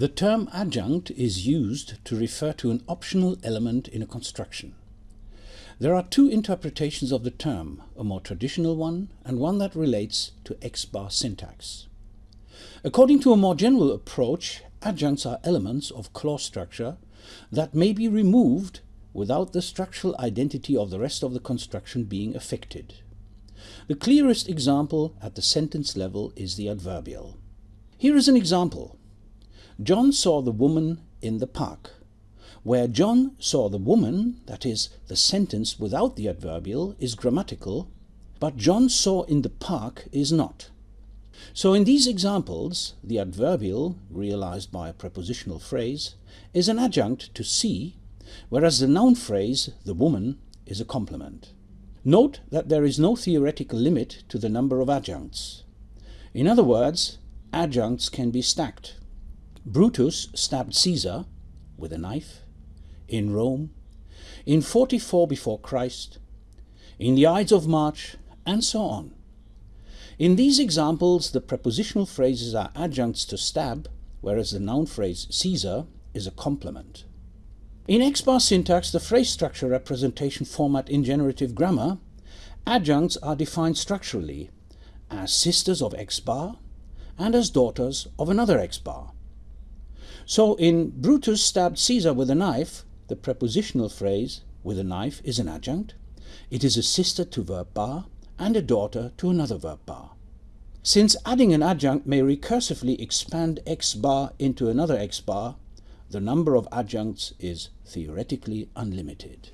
The term adjunct is used to refer to an optional element in a construction. There are two interpretations of the term, a more traditional one and one that relates to X-bar syntax. According to a more general approach, adjuncts are elements of clause structure that may be removed without the structural identity of the rest of the construction being affected. The clearest example at the sentence level is the adverbial. Here is an example. John saw the woman in the park. Where John saw the woman, that is, the sentence without the adverbial, is grammatical, but John saw in the park is not. So in these examples, the adverbial, realized by a prepositional phrase, is an adjunct to see, whereas the noun phrase, the woman, is a complement. Note that there is no theoretical limit to the number of adjuncts. In other words, adjuncts can be stacked. Brutus stabbed Caesar with a knife in Rome, in 44 before Christ, in the Ides of March, and so on. In these examples, the prepositional phrases are adjuncts to stab, whereas the noun phrase Caesar is a complement. In X-bar syntax, the phrase structure representation format in generative grammar, adjuncts are defined structurally as sisters of X-bar and as daughters of another X-bar. So in Brutus stabbed Caesar with a knife, the prepositional phrase with a knife is an adjunct. It is a sister to verb bar and a daughter to another verb bar. Since adding an adjunct may recursively expand x bar into another x bar, the number of adjuncts is theoretically unlimited.